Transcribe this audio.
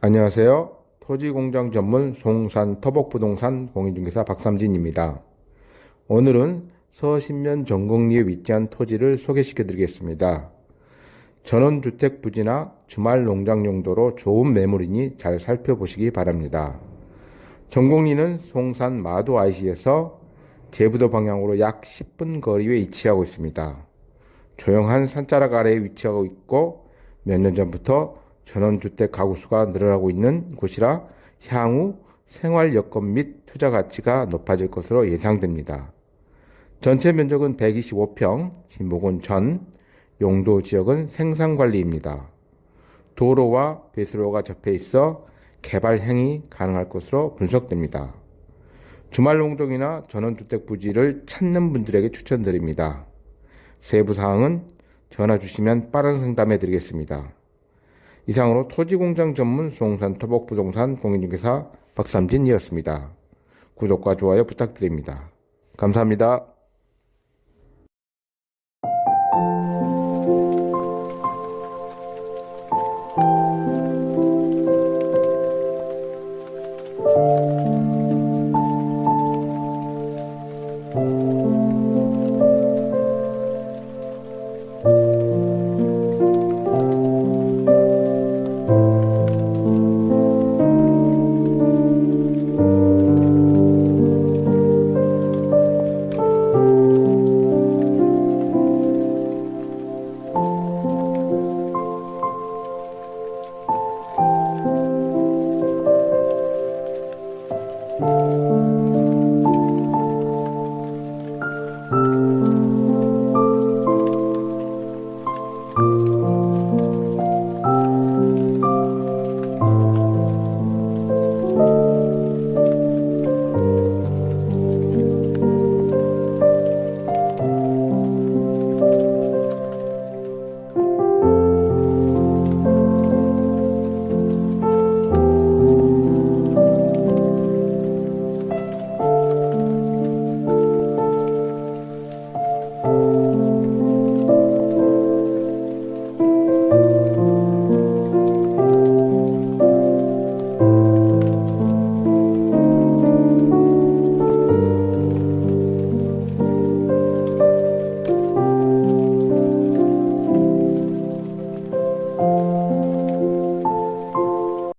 안녕하세요. 토지공장 전문 송산 터벅부동산 공인중개사 박삼진입니다. 오늘은 서신면 전곡리에 위치한 토지를 소개시켜 드리겠습니다. 전원주택 부지나 주말 농장 용도로 좋은 매물이니 잘 살펴보시기 바랍니다. 전곡리는 송산 마도 IC에서 제부도 방향으로 약 10분 거리에 위치하고 있습니다. 조용한 산자락 아래에 위치하고 있고 몇 년 전부터 전원주택 가구 수가 늘어나고 있는 곳이라 향후 생활 여건 및 투자 가치가 높아질 것으로 예상됩니다. 전체 면적은 125평, 진목은 전, 용도 지역은 생산관리입니다. 도로와 배수로가 접해 있어 개발 행위 가능할 것으로 분석됩니다. 주말 농동이나 전원주택 부지를 찾는 분들에게 추천드립니다. 세부 사항은 전화 주시면 빠른 상담해 드리겠습니다. 이상으로 토지공장 전문 수홍산 토복부동산 공인중개사 박삼진이었습니다. 구독과 좋아요 부탁드립니다. 감사합니다.